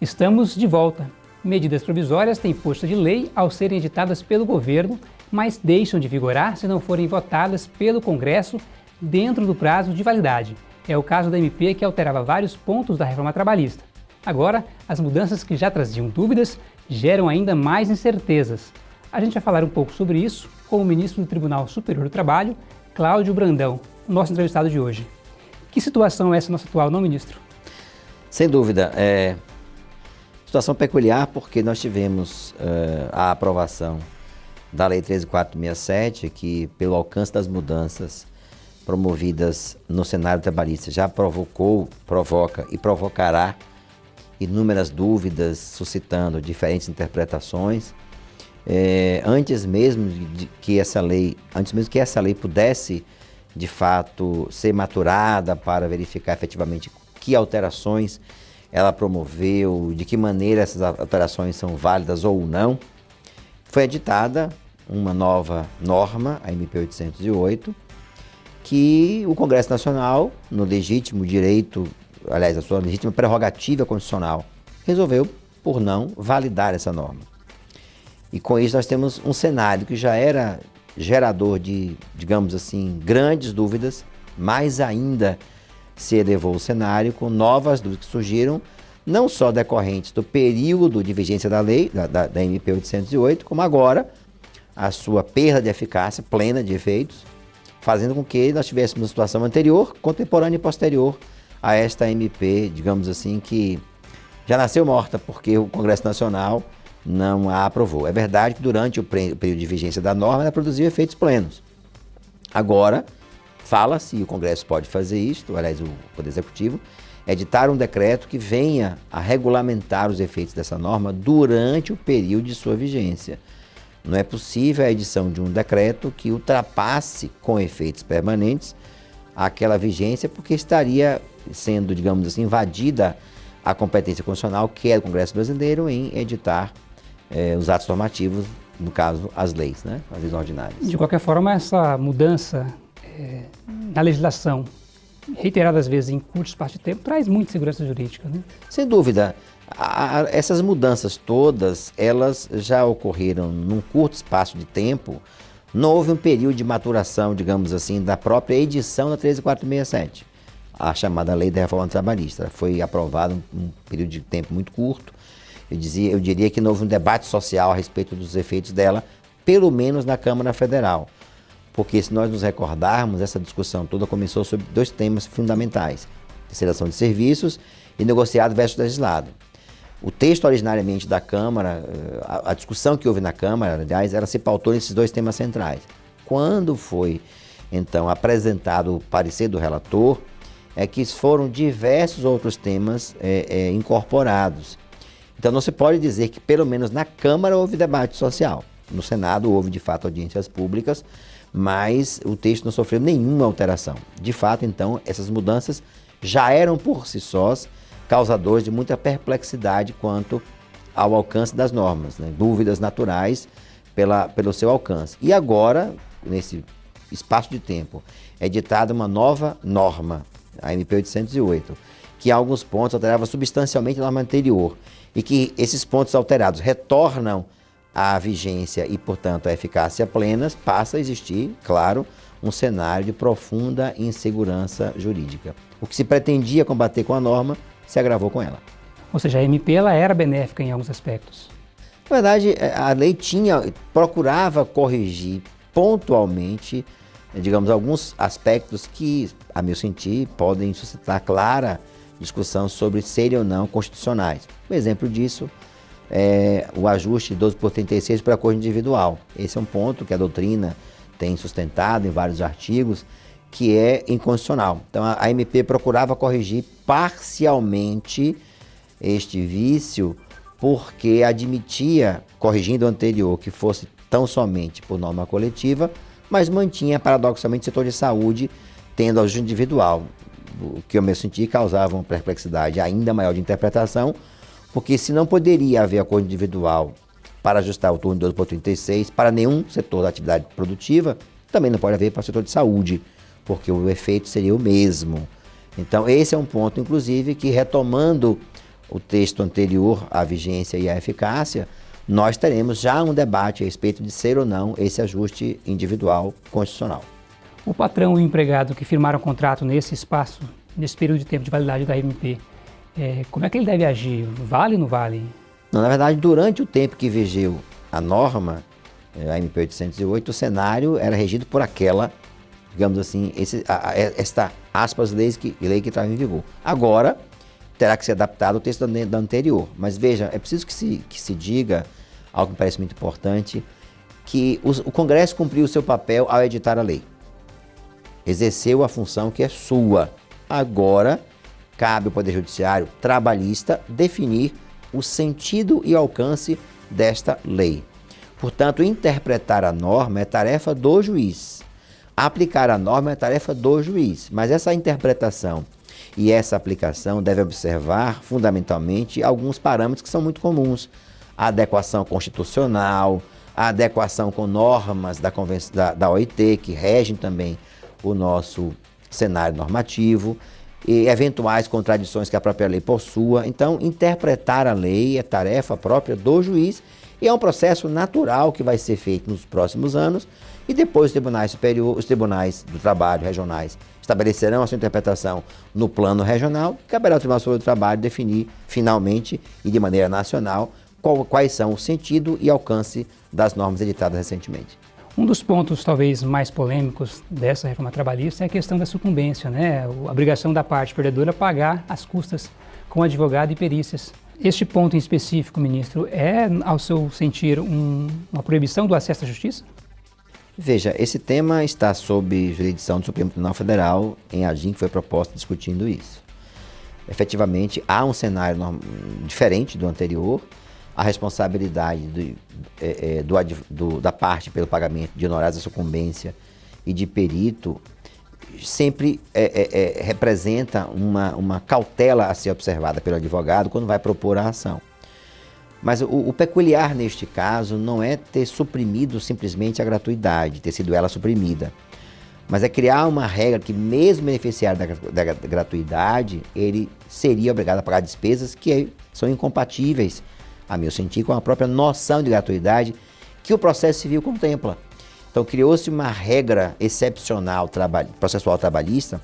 Estamos de volta. Medidas provisórias têm força de lei ao serem editadas pelo governo, mas deixam de vigorar se não forem votadas pelo Congresso dentro do prazo de validade. É o caso da MP que alterava vários pontos da reforma trabalhista. Agora, as mudanças que já traziam dúvidas geram ainda mais incertezas. A gente vai falar um pouco sobre isso com o ministro do Tribunal Superior do Trabalho, Cláudio Brandão, nosso entrevistado de hoje. Que situação é essa nossa atual, não, ministro? Sem dúvida. É, Situação peculiar porque nós tivemos uh, a aprovação da Lei 13467, que pelo alcance das mudanças promovidas no cenário trabalhista já provocou, provoca e provocará inúmeras dúvidas, suscitando diferentes interpretações. É, antes mesmo de que essa lei, antes mesmo que essa lei pudesse de fato ser maturada para verificar efetivamente que alterações ela promoveu, de que maneira essas alterações são válidas ou não. Foi editada uma nova norma, a MP 808, que o Congresso Nacional, no legítimo direito, aliás, a sua legítima prerrogativa constitucional, resolveu por não validar essa norma. E com isso nós temos um cenário que já era gerador de, digamos assim, grandes dúvidas, mais ainda se elevou o cenário com novas dúvidas que surgiram, não só decorrentes do período de vigência da lei, da, da, da MP 808, como agora a sua perda de eficácia plena de efeitos, fazendo com que nós tivéssemos uma situação anterior, contemporânea e posterior a esta MP, digamos assim, que já nasceu morta porque o Congresso Nacional não a aprovou. É verdade que durante o período de vigência da norma ela produziu efeitos plenos. Agora, Fala-se, e o Congresso pode fazer isto, aliás, o Poder Executivo, editar um decreto que venha a regulamentar os efeitos dessa norma durante o período de sua vigência. Não é possível a edição de um decreto que ultrapasse com efeitos permanentes aquela vigência, porque estaria sendo, digamos assim, invadida a competência constitucional, que é do Congresso Brasileiro, em editar eh, os atos normativos, no caso, as leis, né? as leis ordinárias. De qualquer forma, essa mudança é, na legislação, reiteradas vezes em curto espaço de tempo, traz muita segurança jurídica. Né? Sem dúvida. A, a, essas mudanças todas, elas já ocorreram num curto espaço de tempo. Não houve um período de maturação, digamos assim, da própria edição da 13467, a chamada Lei da Reforma Trabalhista. Foi aprovada um período de tempo muito curto. Eu, dizia, eu diria que não houve um debate social a respeito dos efeitos dela, pelo menos na Câmara Federal. Porque se nós nos recordarmos, essa discussão toda começou sobre dois temas fundamentais, terceiração de serviços e negociado versus legislado. O texto originariamente da Câmara, eh, a, a discussão que houve na Câmara, aliás, ela se pautou nesses dois temas centrais. Quando foi, então, apresentado o parecer do relator, é que foram diversos outros temas é, é, incorporados. Então não se pode dizer que, pelo menos na Câmara, houve debate social. No Senado houve, de fato, audiências públicas, mas o texto não sofreu nenhuma alteração. De fato, então, essas mudanças já eram por si sós causadores de muita perplexidade quanto ao alcance das normas, né? dúvidas naturais pela, pelo seu alcance. E agora, nesse espaço de tempo, é ditada uma nova norma, a MP 808, que em alguns pontos alterava substancialmente a norma anterior e que esses pontos alterados retornam a vigência e, portanto, a eficácia plenas, passa a existir, claro, um cenário de profunda insegurança jurídica. O que se pretendia combater com a norma se agravou com ela. Ou seja, a MP ela era benéfica em alguns aspectos. Na verdade, é, a lei tinha, procurava corrigir pontualmente, digamos, alguns aspectos que, a meu sentir, podem suscitar clara discussão sobre serem ou não constitucionais. Um exemplo disso é, o ajuste 12 por 36 para acordo individual. Esse é um ponto que a doutrina tem sustentado em vários artigos, que é inconstitucional. Então a, MP procurava corrigir parcialmente este vício, porque admitia, corrigindo o anterior, que fosse tão somente por norma coletiva, mas mantinha paradoxalmente o setor de saúde tendo ajuste individual, o que eu me senti causava uma perplexidade ainda maior de interpretação, porque se não poderia haver acordo individual para ajustar o turno de 12 por 36 para nenhum setor da atividade produtiva, também não pode haver para o setor de saúde, porque o efeito seria o mesmo. Então, esse é um ponto, inclusive, que retomando o texto anterior à vigência e à eficácia, nós teremos já um debate a respeito de ser ou não esse ajuste individual constitucional. O patrão e o empregado que firmaram o contrato nesse espaço, nesse período de tempo de validade da MP, é, como é que ele deve agir? Vale ou não vale? Não, na verdade, durante o tempo que vigeu a norma, é, a MP 808, o cenário era regido por aquela, digamos assim, esse, a, a, esta aspas lei que, lei que estava em vigor. Agora, terá que ser adaptado ao texto da, da anterior. Mas veja, é preciso que se, que se diga, algo que me parece muito importante, que o Congresso cumpriu o seu papel ao editar a lei. Exerceu a função que é sua. Agora, cabe ao Poder Judiciário trabalhista definir o sentido e alcance desta lei. Portanto, interpretar a norma é tarefa do juiz. Aplicar a norma é tarefa do juiz. Mas essa interpretação e essa aplicação deve observar, fundamentalmente, alguns parâmetros que são muito comuns. A adequação constitucional, a adequação com normas da, da, da OIT, que regem também o nosso cenário normativo, e eventuais contradições que a própria lei possua. Então, interpretar a lei é tarefa própria do juiz e é um processo natural que vai ser feito nos próximos anos e depois os tribunais superiores, os tribunais do trabalho regionais estabelecerão a sua interpretação no plano regional, caberá ao Tribunal Superior do Trabalho definir finalmente e de maneira nacional qual, quais são o sentido e alcance das normas editadas recentemente. Um dos pontos talvez mais polêmicos dessa reforma trabalhista é a questão da sucumbência, né? a obrigação da parte perdedora pagar as custas com advogado e perícias. Este ponto em específico, ministro, é, ao seu sentir, um, uma proibição do acesso à justiça? Veja, esse tema está sob jurisdição do Supremo Tribunal Federal, em AGIM, que foi proposta discutindo isso. Efetivamente, há um cenário diferente do anterior, a responsabilidade do, é, é, do, do, da parte pelo pagamento de honorários da sucumbência e de perito sempre é, é, é, representa uma, uma cautela a ser observada pelo advogado quando vai propor a ação. Mas o, o, peculiar neste caso não é ter suprimido simplesmente a gratuidade, ter sido ela suprimida, mas é criar uma regra que mesmo beneficiário da, da gratuidade, ele seria obrigado a pagar despesas que são incompatíveis a meu sentir, com a própria noção de gratuidade que o processo civil contempla. Então criou-se uma regra excepcional processual trabalhista,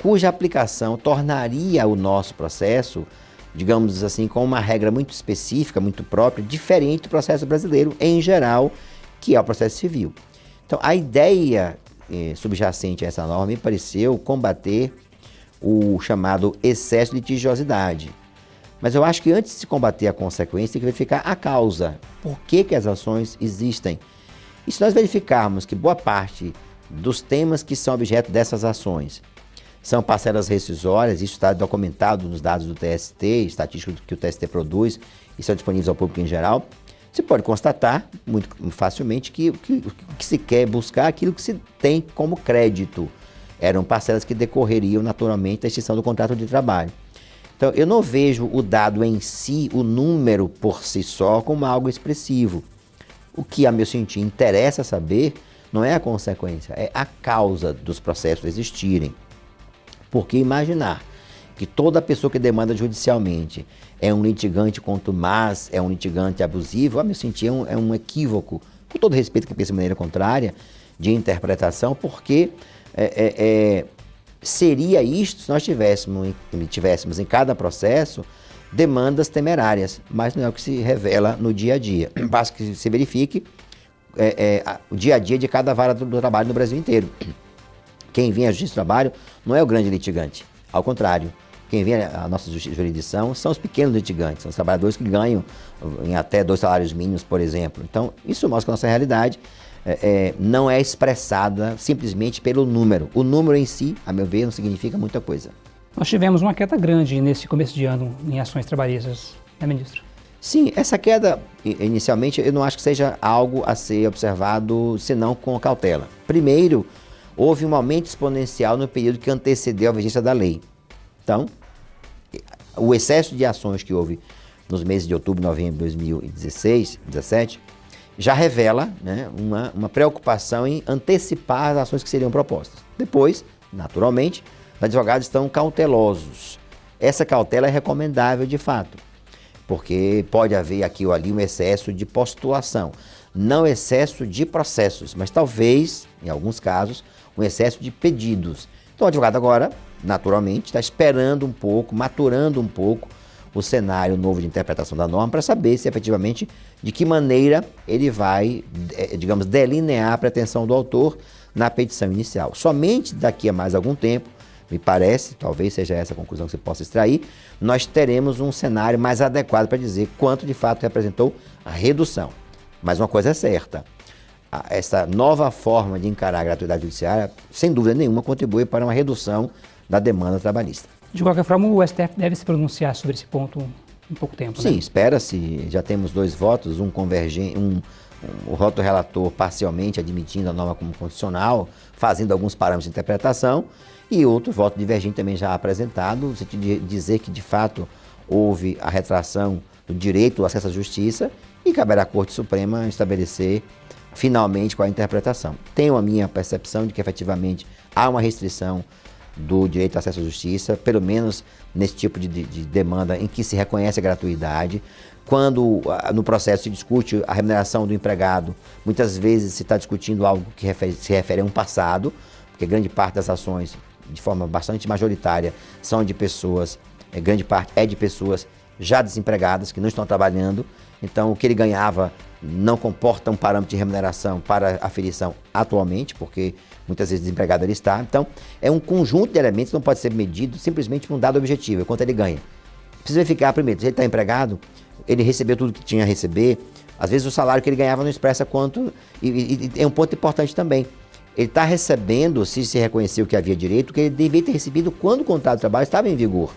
cuja aplicação tornaria o nosso processo, digamos assim, com uma regra muito específica, muito própria, diferente do processo brasileiro em geral, que é o processo civil. Então a ideia eh, subjacente a essa norma me pareceu combater o chamado excesso de litigiosidade. Mas eu acho que antes de se combater a consequência, tem que verificar a causa. Por que, que as ações existem? E se nós verificarmos que boa parte dos temas que são objeto dessas ações são parcelas rescisórias, isso está documentado nos dados do TST, estatísticos que o TST produz e são disponíveis ao público em geral, se pode constatar muito facilmente que o que, que, se quer buscar é aquilo que se tem como crédito. Eram parcelas que decorreriam naturalmente da extinção do contrato de trabalho. Então, eu não vejo o dado em si, o número por si só, como algo expressivo. O que, a meu sentir, interessa saber não é a consequência, é a causa dos processos existirem. Porque imaginar que toda pessoa que demanda judicialmente é um litigante contumaz, é um litigante abusivo, a meu sentir, é um, é um equívoco, com todo respeito que pensa de maneira contrária, de interpretação, porque é, é, é seria isto se nós tivéssemos, tivéssemos em cada processo demandas temerárias, mas não é o que se revela no dia a dia. Basta que se verifique é, é, o dia a dia de cada vara do, do, trabalho no Brasil inteiro. Quem vem à Justiça do Trabalho não é o grande litigante, ao contrário. Quem vem à nossa jurisdição são os pequenos litigantes, são os trabalhadores que ganham em até dois salários mínimos, por exemplo. Então, isso mostra a nossa realidade é, é, não é expressada simplesmente pelo número. O número em si, a meu ver, não significa muita coisa. Nós tivemos uma queda grande nesse começo de ano em ações trabalhistas, né, ministro? Sim, essa queda, inicialmente, eu não acho que seja algo a ser observado, senão com cautela. Primeiro, houve um aumento exponencial no período que antecedeu a vigência da lei. Então, o excesso de ações que houve nos meses de outubro e novembro de 2016, 2017, já revela né, uma, uma preocupação em antecipar as ações que seriam propostas. Depois, naturalmente, os advogados estão cautelosos essa cautela é recomendável de fato, porque pode haver aqui ou ali um excesso de postulação, não excesso de processos, mas talvez, em alguns casos, um excesso de pedidos. Então o advogado agora, naturalmente, está esperando um pouco, maturando um pouco o cenário novo de interpretação da norma para saber se efetivamente de que maneira ele vai, eh, digamos, delinear a pretensão do autor na petição inicial. Somente daqui a mais algum tempo, me parece, talvez seja essa a conclusão que você possa extrair, nós teremos um cenário mais adequado para dizer quanto de fato representou a redução. Mas uma coisa é certa, essa nova forma de encarar a gratuidade judiciária, sem dúvida nenhuma, contribui para uma redução da demanda trabalhista. De qualquer forma, o STF deve se pronunciar sobre esse ponto em pouco tempo, Sim, né? espera-se, já temos dois votos, um convergente, um, um, o voto relator parcialmente admitindo a norma como constitucional, fazendo alguns parâmetros de interpretação, e outro voto divergente também já apresentado, no sentido de dizer que de fato houve a retração do direito ao acesso à justiça e caberá à Corte Suprema estabelecer finalmente qual a interpretação. Tenho a minha percepção de que efetivamente há uma restrição do direito ao acesso à justiça, pelo menos nesse tipo de, de, de demanda em que se reconhece a gratuidade. Quando no processo se discute a remuneração do empregado, muitas vezes se está discutindo algo que refere, se refere a um passado, porque grande parte das ações, de forma bastante majoritária, são de pessoas, é, grande parte é de pessoas já desempregadas, que não estão trabalhando, então o que ele ganhava não comporta um parâmetro de remuneração para aferição atualmente, porque muitas vezes desempregado ele está. Então, é um conjunto de elementos que não pode ser medido simplesmente por um dado objetivo, é quanto ele ganha. Precisa verificar primeiro, se ele está empregado, ele recebeu tudo que tinha a receber, às vezes o salário que ele ganhava não expressa quanto, e, e, é um ponto importante também. Ele está recebendo, se se reconheceu que havia direito, que ele deveria ter recebido quando o contrato de trabalho estava em vigor.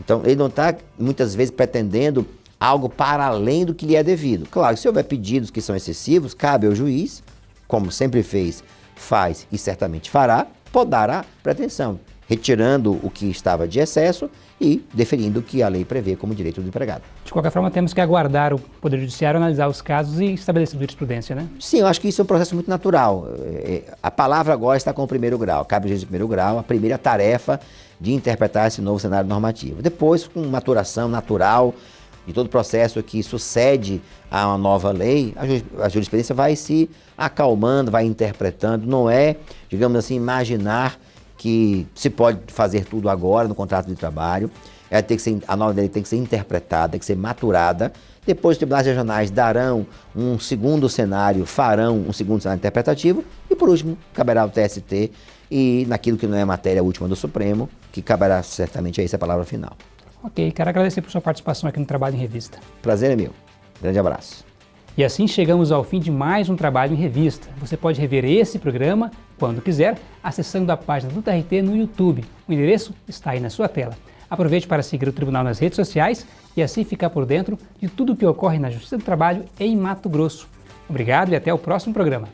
Então, ele não está, muitas vezes, pretendendo algo para além do que lhe é devido. Claro, se houver pedidos que são excessivos, cabe ao juiz, como sempre fez, faz e certamente fará, podar a pretensão, retirando o que estava de excesso e deferindo o que a lei prevê como direito do empregado. De qualquer forma, temos que aguardar o Poder Judiciário analisar os casos e estabelecer jurisprudência, né? Sim, eu acho que isso é um processo muito natural. É, a palavra agora está com o primeiro grau, cabe ao juiz do primeiro grau, a primeira tarefa de interpretar esse novo cenário normativo. Depois, com maturação natural, de todo o processo que sucede a uma nova lei, a jurisprudência vai se acalmando, vai interpretando. Não é, digamos assim, imaginar que se pode fazer tudo agora no contrato de trabalho. Ela tem que ser, a nova lei tem que ser interpretada, tem que ser maturada. Depois os tribunais regionais darão um segundo cenário, farão um segundo cenário interpretativo. E por último, caberá ao TST e naquilo que não é matéria última do Supremo, que caberá certamente a essa palavra final. Ok, quero agradecer por sua participação aqui no Trabalho em Revista. Prazer é meu. Grande abraço. E assim chegamos ao fim de mais um Trabalho em Revista. Você pode rever esse programa, quando quiser, acessando a página do TRT no YouTube. O endereço está aí na sua tela. Aproveite para seguir o Tribunal nas redes sociais e assim ficar por dentro de tudo o que ocorre na Justiça do Trabalho em Mato Grosso. Obrigado e até o próximo programa.